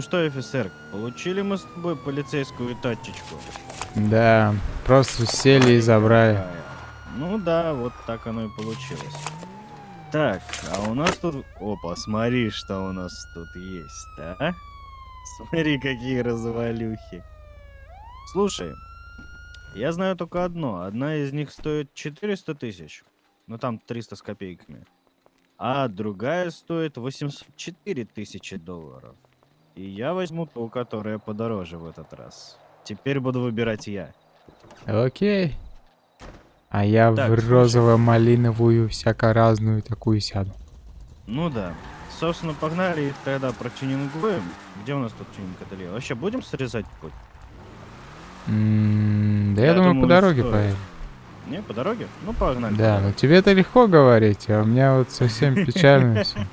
Ну что, офицер, получили мы с тобой полицейскую тачечку? Да, просто сели и забрали. Ну да, вот так оно и получилось. Так, а у нас тут... Опа, смотри, что у нас тут есть, да? Смотри, какие развалюхи. Слушай, я знаю только одно. Одна из них стоит 400 тысяч. Ну там 300 с копейками. А другая стоит 804 тысячи долларов. И я возьму ту, которая подороже в этот раз. Теперь буду выбирать я. Окей. А я Так, в розово-малиновую всяко разную такую сяду. Ну да. Собственно, погнали их тогда протюнингуем. Где у нас тут тюнинг-ателье? Вообще будем срезать путь? М, Да я, Я думаю, по думаю, дороге стоит. поедем. Не, по дороге? Ну, погнали. Да, ну тебе это легко говорить, а у меня вот совсем печально все.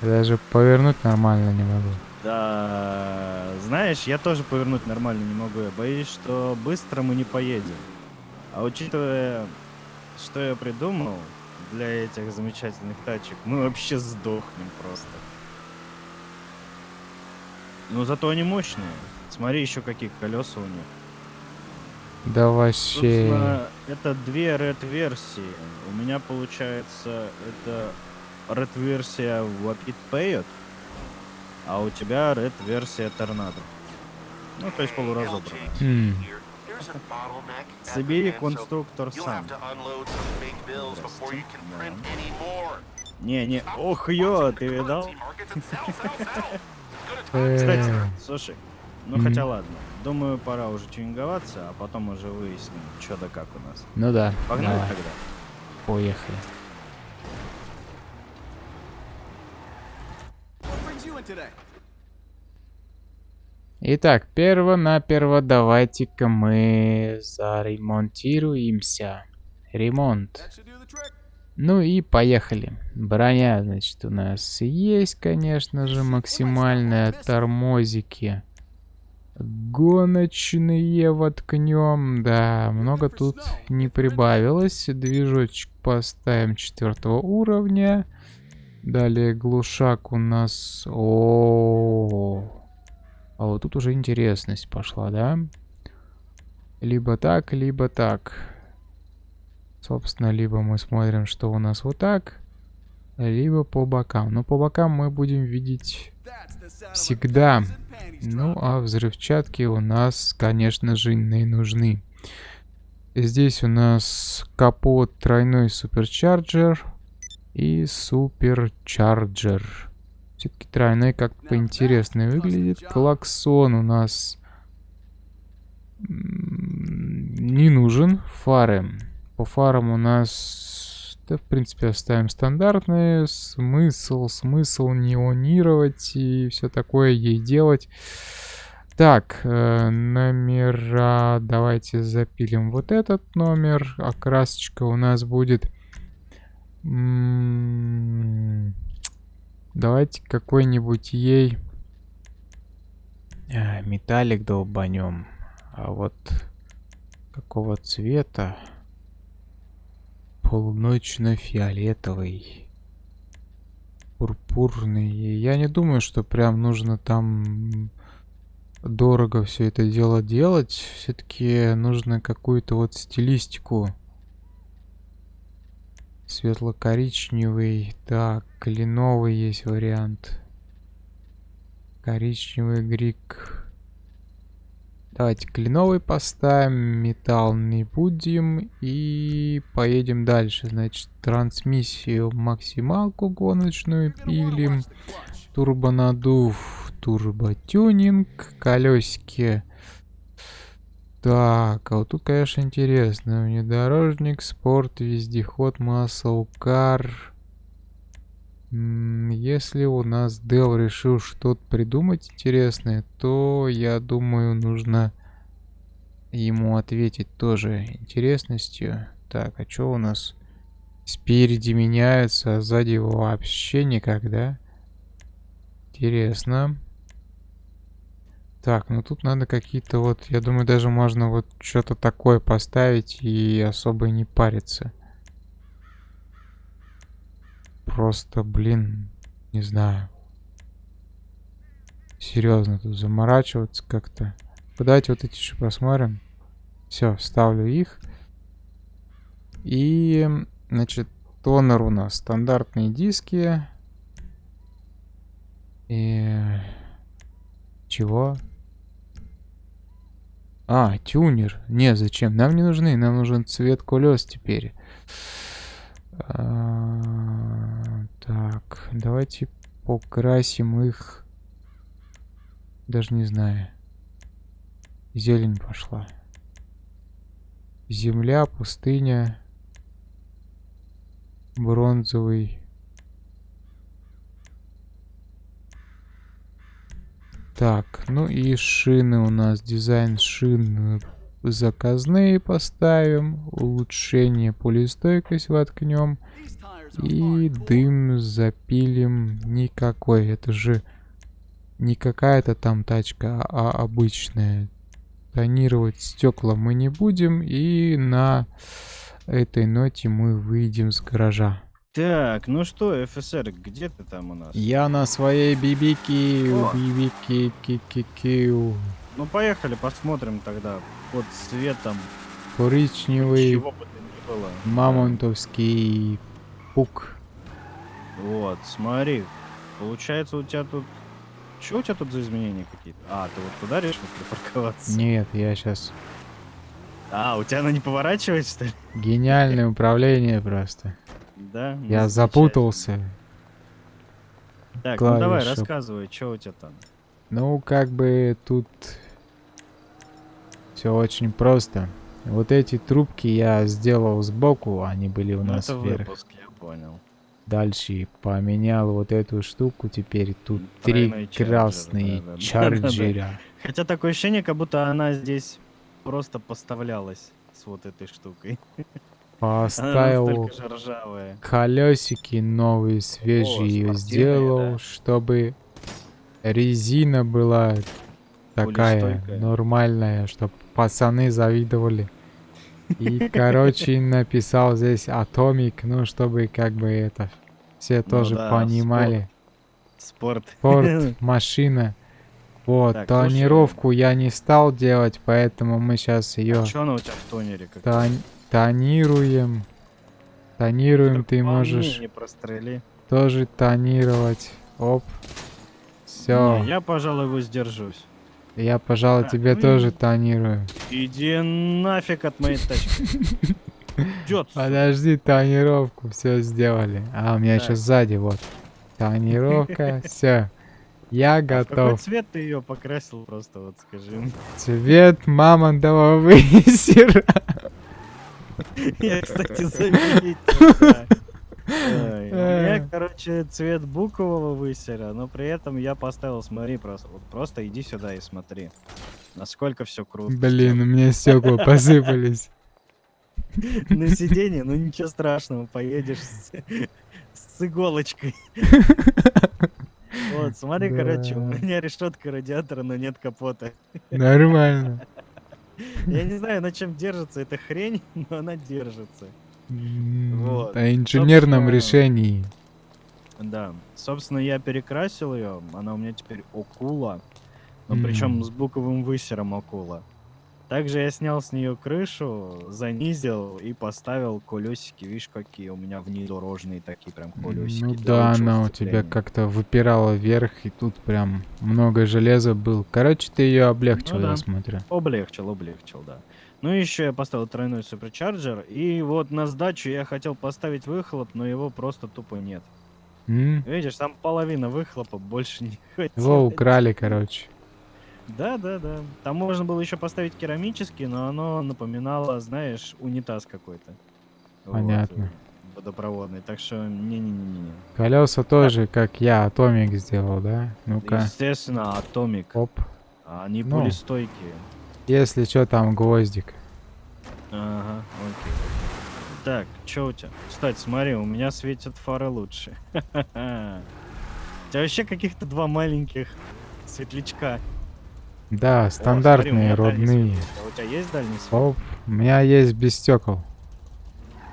Даже повернуть нормально не могу. Да, знаешь, я тоже повернуть нормально не могу. Я боюсь, что быстро мы не поедем. А учитывая, что я придумал для этих замечательных тачек, мы вообще сдохнем просто. Но зато они мощные. Смотри еще какие колеса у них. Да вообще. Собственно, это две red версии. У меня получается это red версия Wapit Payot, а у тебя red версия Торнадо. Ну, то есть полуразобранная. М, Собери конструктор сам. Не, не, ох ё, ты видал? Кстати, э, слушай, ну хотя ладно. Думаю, пора уже тюнинговаться, а потом уже выясним, что да как у нас. Ну да, Погнали тогда. поехали. Итак, перво-наперво давайте-ка мы заремонтируемся. Ремонт. Ну и поехали. Броня, значит, у нас есть, конечно же, максимальная тормозики. Гоночные воткнем. Да, много тут не прибавилось. Движочек поставим четвертого уровня. Далее глушак у нас... О, а вот тут уже интересность пошла, да? Либо так, либо так. Собственно, либо мы смотрим, что у нас вот так, либо по бокам. Но по бокам мы будем видеть всегда. Ну, а взрывчатки у нас, конечно же, не нужны. Здесь у нас капот тройной суперчарджер и суперчарджер. Все-таки тройной как-то поинтереснее выглядит. Клаксон у нас не нужен. Фары. По фарам у нас, да, в принципе, оставим стандартные. Смысл, смысл неонировать и все такое ей делать. Так, э, номера. Давайте запилим вот этот номер. Окрасочка у нас будет... м, Давайте какой-нибудь ей... а, металлик долбанем. А вот какого цвета? Полуночно-фиолетовый. Пурпурный. Я не думаю, что прям нужно там дорого все это дело делать. Все-таки нужно какую-то вот стилистику. Светло-коричневый. Так, кленовый есть вариант. Коричневый грик. Давайте кленовый поставим, металл не будем и поедем дальше. Значит, трансмиссию максималку гоночную пилим, турбонадув, турботюнинг, колесики. Так, а вот тут, конечно, интересно. Внедорожник, спорт, вездеход, маслкар. Если у нас Дел решил что-то придумать интересное, то, я думаю, нужно ему ответить тоже интересностью. Так, а что у нас? Спереди меняются, а сзади вообще никогда. Интересно. Так, ну тут надо какие-то вот, я думаю, даже можно вот что-то такое поставить и особо не париться. Просто, блин, не знаю. Серьезно тут заморачиваться как-то. Давайте вот эти еще посмотрим. Все, ставлю их. И, значит, тонер у нас стандартные диски. И... Чего? А, тюнер. Не, зачем? Нам не нужны. Нам нужен цвет колес теперь. А, так, давайте покрасим их. Даже не знаю. Зелень пошла. Земля, пустыня. Бронзовый. Так, ну и шины у нас. Дизайн шин заказные поставим. Улучшение пулестойкость воткнем. И дым запилим никакой. Это же не какая-то там тачка, а обычная. Тонировать стекла мы не будем. И на этой ноте мы выйдем с гаража. Так, ну что, ФСР, где ты там у нас? Я на своей бибики, бибики, ки-ки-киу. Ну поехали, посмотрим тогда под светом. Коричневый, Чего бы то ни было. мамонтовский пук. Вот, смотри. Получается, у тебя тут... Что у тебя тут за изменения какие-то? А, ты вот туда решил припарковаться? Нет, я сейчас А, у тебя она не поворачивает, что ли? гениальное управление просто. Да? Я запутался. Так, ну давай, рассказывай, что у тебя там? Ну, как бы тут все очень просто. Вот эти трубки я сделал сбоку, они были у Ну, нас это вверх. выпуск, я понял. Дальше поменял вот эту штуку, теперь тут три Тройной чарджер, красные да-да-да. чарджера. Хотя такое ощущение, как будто она здесь просто поставлялась с вот этой штукой. Поставил колесики новые, свежие спортивные, сделал, да. чтобы резина была такая нормальная, чтобы пацаны завидовали. И, короче, написал здесь Atomic, ну, чтобы как бы это все тоже Ну да, понимали. Спорт. Форд, машина. Вот, Так, слушай. тонировку я не стал делать, поэтому мы сейчас ее Что она у тебя в тонере? Как тон- тонируем. Тонируем, ты можешь Не прострели. тоже тонировать. Оп. Все. Не, я, пожалуй, воздержусь. Я, пожалуй, Так, тебе ну и- тоже тонирую. Иди нафиг от моей тачки. Идет. Подожди, тонировку все сделали. А, у меня Так. еще сзади, вот. Тонировка, все. Я А в какой готов. цвет ты ее покрасил просто, вот скажи. Цвет мамонтового высера. Я, кстати, заметил. Э. короче, цвет букового высера, но при этом я поставил, смотри, просто, вот просто иди сюда и смотри, насколько все круто. Блин, у меня стекла посыпались. На сиденье, ну ничего страшного, поедешь с, с иголочкой. Вот, смотри, короче, у меня решетка радиатора, но нет капота. Нормально. Я не знаю, на чем держится эта хрень, но она держится. Вот. О инженерном Собственно, решении. Да, собственно, я перекрасил ее, она у меня теперь окула, но причем М. с буковым высером окула. Также я снял с нее крышу, занизил и поставил колесики, видишь, какие у меня внедорожные такие прям колесики. Ну да, она у тебя как-то выпирала вверх, и тут прям много железа был. Короче, ты ее облегчил, Ну я да. смотрю. Облегчил, облегчил, да. Ну еще я поставил тройной суперчарджер, и вот на сдачу я хотел поставить выхлоп, но его просто тупо нет. М? Видишь, там половина выхлопа, больше не хватило. Его украли, короче. Да, да, да. Там можно было еще поставить керамический, но оно напоминало, знаешь, унитаз какой-то. Вот, Понятно. э, водопроводный. Так что не-не-не-не. Колеса тоже, как я, Атомик сделал, да? Ну-ка. Естественно, атомик. Оп. Они Ну. пулестойкие. Если что, там гвоздик. Ага, окей. Так, что у тебя? Кстати, смотри, у меня светят фары лучше. У тебя вообще каких-то два маленьких светлячка. Да, О, смотри, стандартные, меня дальний родные. А у тебя есть дальний свет? Оп. У меня есть без стекол.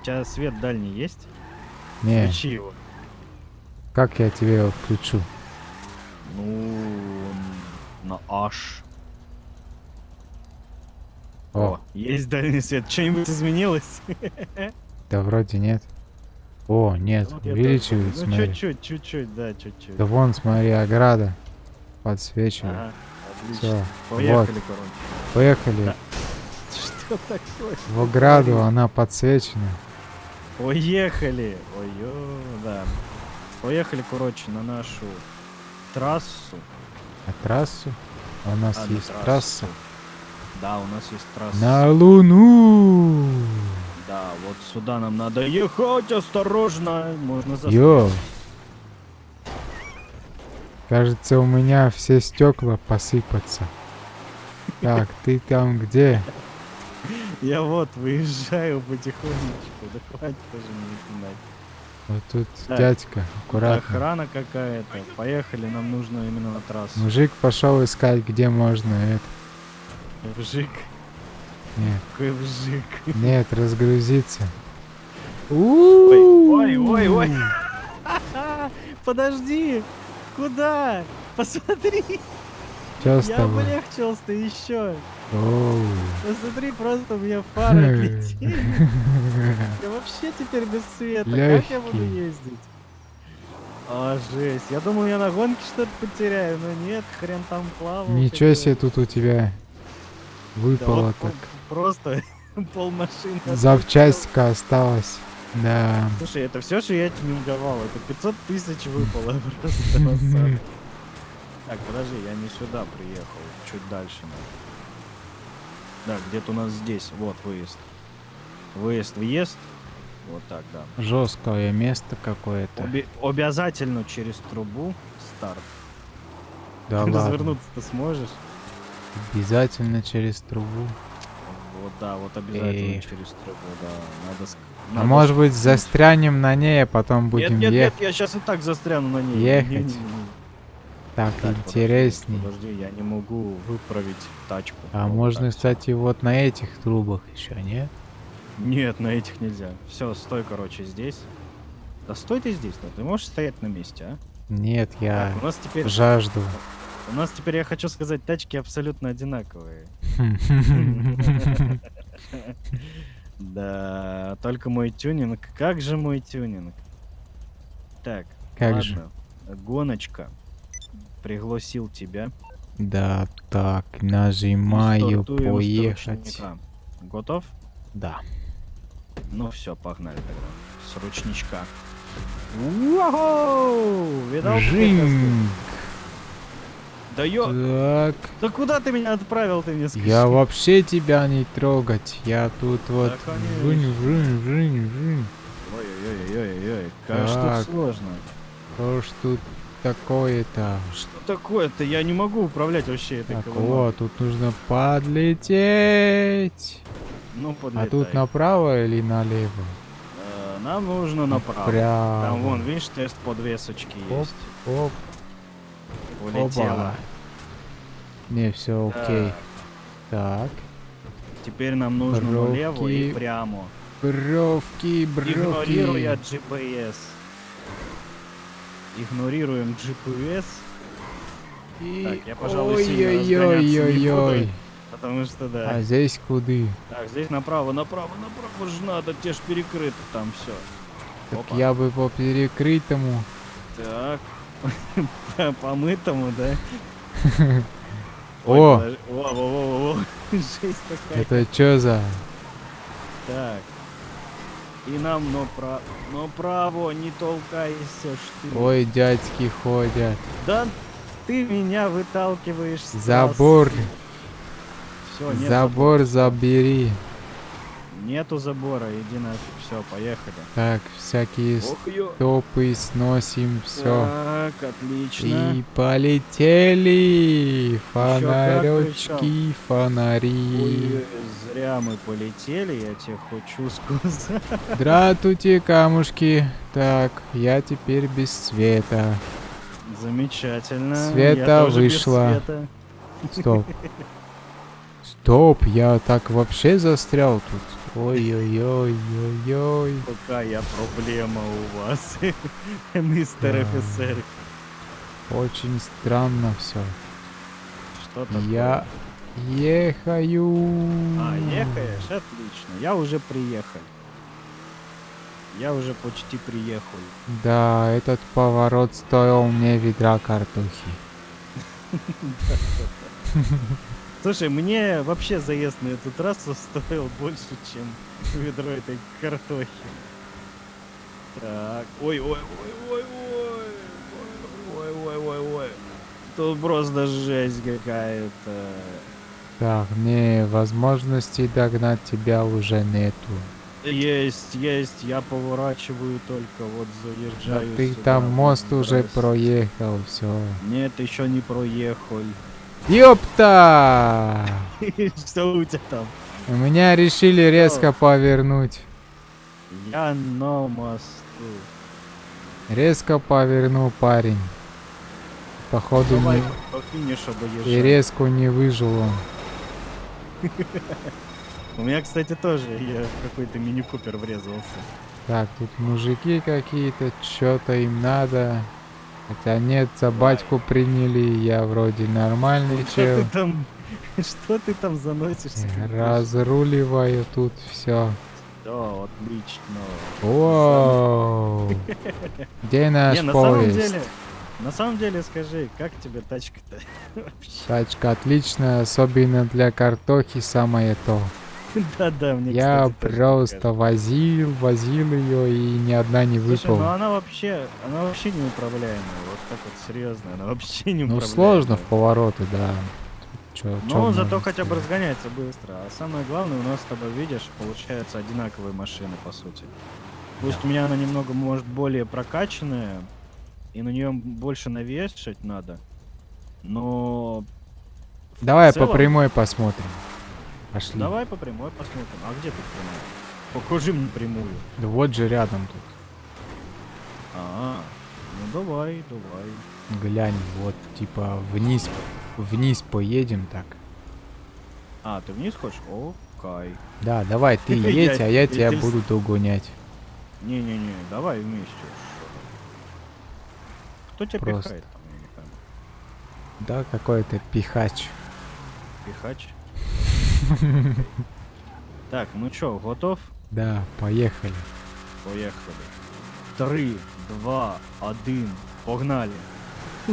У тебя свет дальний есть? Не, Включи его. как я тебе его включу? Ну, На H. О, О, есть дальний свет. Что-нибудь изменилось? да вроде нет. О, нет, Вот я увеличивает, тоже- Ну, смотри. чуть-чуть, чуть-чуть, да, чуть-чуть. Да вон, смотри, ограда подсвечивает. Ага, отлично. вот. Поехали, короче. Поехали. Да. Что такое? В ограду она подсвечена. Поехали! ой да. Поехали, короче, на нашу трассу. На трассу. У нас А, есть трассу. трасса. Да, у нас есть трасса. На Луну! Да, вот сюда нам надо ехать осторожно. Можно застрять. Йо! Кажется, у меня все стекла посыпаться. Так, ты там где? Я вот выезжаю потихонечку. Да хватит тоже не напинать. Вот тут Так. дядька, аккуратно. Охрана какая-то. Поехали, нам нужно именно на трассу. Мужик пошел искать, где можно это. Вжик. Нет, Какой вжик. нет, разгрузиться. ой, ой, ой. Подожди. Куда? Посмотри. С Я тобой? облегчился еще. Оу. Посмотри, просто у меня фары отлетели. Я вообще теперь без света. Как я буду ездить? А, жесть. Я думал, я на гонке что-то потеряю, но нет, хрен там плавал. Ничего себе тут у тебя Да выпало вот так. Просто пол машины. Запчастька осталась. Да. Слушай, это все, что я тюнинговал. Это 500 тысяч выпало просто. Так, подожди, я не сюда приехал. Чуть дальше надо. Да, где-то у нас здесь. Вот выезд. Выезд, въезд. Вот так, да. Жесткое место какое-то. Оби- обязательно через трубу старт. Да ладно. Развернуться ты сможешь? Обязательно через трубу. Вот, да, вот обязательно Эй. через трубу, да. Надо... А надо может быть застрянем на ней, а потом Нет, будем нет, нет, ехать. я сейчас и так застряну на ней. Ехать. Так, Так, подожди, интересней. Подожди, я не могу выправить тачку. А Вот можно, так. кстати, вот на этих трубах еще, нет? Нет, на этих нельзя. Все, стой, короче, здесь. Да стой ты здесь, ну ты можешь стоять на месте, а? Нет, я Так, у нас теперь, жажду. у нас теперь, я хочу сказать, тачки абсолютно одинаковые. Да, только мой тюнинг. Как же мой тюнинг? Так, Как ладно. же? Гоночка. Пригласил тебя. Да, так, нажимаю стартуем поехать. Готов? Да. Ну все, погнали тогда. С ручничка. Уау! Видал? Жинг. Да ё... Так, Да куда ты меня отправил, ты мне скажи? я вообще тебя не трогать. Я тут вот Да, конечно. жинь, жинь, жинь, жинь. Ой-ой-ой-ой-ой, как тут сложно. Что ж тут такое-то? Что такое-то? Я не могу управлять вообще этой Так, колымагой. вот, тут нужно подлететь. Ну, А подлетай. тут направо или налево? Э, Нам нужно направо. Прямо. Там вон, видишь, тест подвесочки Оп, есть. оп, Улетела. опа. Не, все окей. Так, Так, Теперь нам нужно налево и Бровки. прямо. бровки, Игнорируя бровки. GPS. Игнорируем GPS, И... Так, я, пожалуй, сильно разгоняться не Ой-ой-ой-ой. буду. потому что да. А здесь куды? Так, здесь направо, направо, направо же надо, те ж перекрыто там все. Так Опа. я бы по перекрытому. Так, помытому, да? О! во. Жесть какая. Это чё за? Так. И нам направо, направо, не толкайся, что. Ой, дядьки ходят. Да ты меня выталкиваешь Забор. Все, Забор забери. Нету забора, иди нафиг. Все, поехали. Так, всякие стопы сносим, все. Так, отлично. И полетели фонаречки, фонари. Ой, зря мы полетели, я тебе хочу сказать. Здравствуйте, камушки. Так, я теперь без света. Замечательно. Света вышла. света. Стоп. Стоп, я так вообще застрял тут. Ой-ой-ой-ой-ой. Какая проблема у вас, мистер офицер? Очень странно все. Что такое? Я ехаю. А, ехаешь? Отлично. Я уже приехал. Я уже почти приехал. Да, этот поворот стоил мне ведра картохи. Слушай, мне вообще заезд на эту трассу стоил больше, чем ведро этой картохи. Так, ой, ой, ой, ой, ой, ой, ой, ой, ой. Тут просто жесть какая-то. Так, не, возможности догнать тебя уже нету. Есть, есть, я поворачиваю только, вот Да заезжаю ты сюда, там мост уже проехал, все. Нет, еще не проехал. Ёпта! Что у тебя там? У меня решили резко повернуть. Я на мосту. Резко повернул парень. Походу Давай не... по финишу И резко не выжил он. У меня, кстати, тоже я какой-то мини-купер врезался. Так, тут мужики какие-то, что-то им надо. Хотя нет, за батьку приняли, я вроде нормальный Что чел. ты там, что ты там заносишься? Разруливаю тут все. Да, отлично. Воу! Где наш Не, на самом поезд? деле, на самом деле, скажи, как тебе тачка-то? Тачка отличная, особенно для картохи самое то. Да-да, мне, Я кстати, просто возил, возил ее и ни одна не Слушай, ну выпала. она вообще, она вообще неуправляемая. Вот так вот серьезно, она вообще не Ну сложно в повороты, да. Чё, Но зато можно хотя бы разгоняется быстро. А самое главное, у нас с тобой, видишь, получаются одинаковые машины, по сути. Пусть у меня она немного, может, более прокачанная, и на нее больше навешать надо, но... Давай по целом- прямой посмотрим. Пошли. Давай по прямой посмотрим. А где тут прямая? Покажи мне прямую. Да вот же рядом тут. А, ну давай, давай. Глянь, вот типа вниз, вниз поедем так. А, ты вниз хочешь? Окей. Да, давай ты едь, а я тебя буду догонять. Не-не-не, давай вместе. Кто тебя Просто. пихает. Да, какой-то пихач. Пихач. Так, ну чё, готов? Да, поехали. Поехали. Три, два, один, погнали.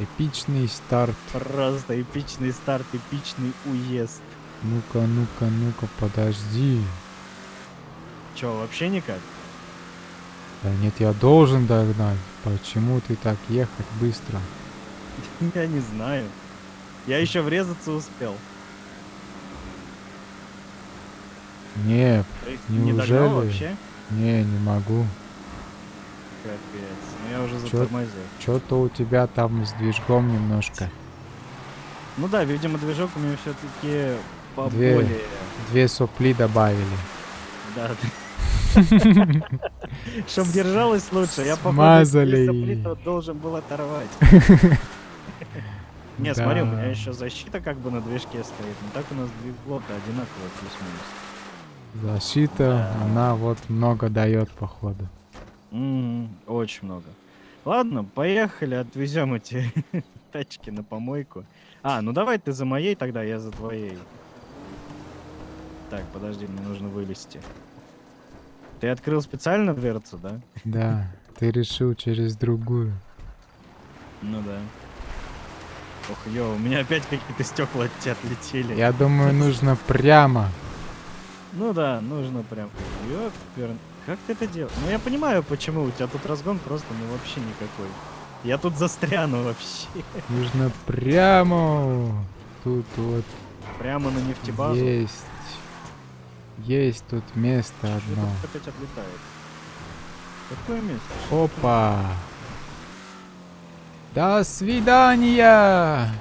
Эпичный старт. Просто эпичный старт, эпичный уезд. Ну-ка, ну-ка, ну-ка, подожди. Чё, вообще никак? Да нет, я должен догнать. Почему ты так ехать быстро? Я не знаю. Я еще врезаться успел. Не, не Неужели? вообще? не, не могу. Капец. Ну я уже затормозил. Что-то у тебя там с движком немножко. Ну да, видимо, движок у меня все-таки Две. поболее. Две сопли добавили. Да. Чтоб держалось лучше, я походу Смазали. сопли-то должен был оторвать. Не, смотри, у меня еще защита как бы на движке стоит. Но так у нас двигло-то одинаково плюс-минус. Защита, Да. она вот много дает, походу. Мгм, Очень много. Ладно, поехали, отвезем эти тачки на помойку. А, ну давай ты за моей, тогда я за твоей. Так, подожди, мне нужно вылезти. Ты открыл специально дверцу, да? Да, ты решил через другую. Ну да. Ох, ё, у меня опять какие-то стекла от тебя отлетели. Я думаю, нужно прямо. Ну да, нужно прям. Ёпер... Как ты это делаешь? Ну я понимаю, почему. У тебя тут разгон просто ну вообще никакой. Я тут застряну вообще. Нужно прямо. Тут вот Прямо на нефтебазу. есть. Есть тут место Чё одно. опять отлетает? Какое место? Опа. До свидания.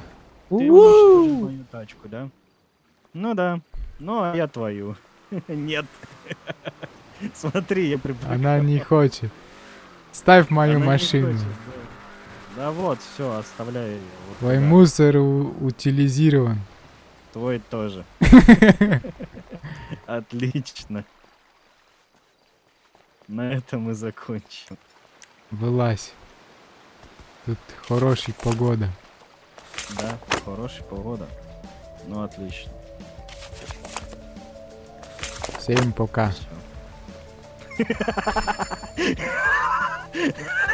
Ты уничтожил мою тачку, да? Ну да. Ну, а я твою. Нет. Смотри, я припрыгнул. Она не хочет. Ставь мою Она машину. хочет, да. Да вот, все, оставляй ее. Вот Твой туда. мусор утилизирован. Твой тоже. Отлично. На этом мы закончим. Вылазь. Тут хорошая погода. Да. хорошая погода. Ну, отлично. Sempre, cara.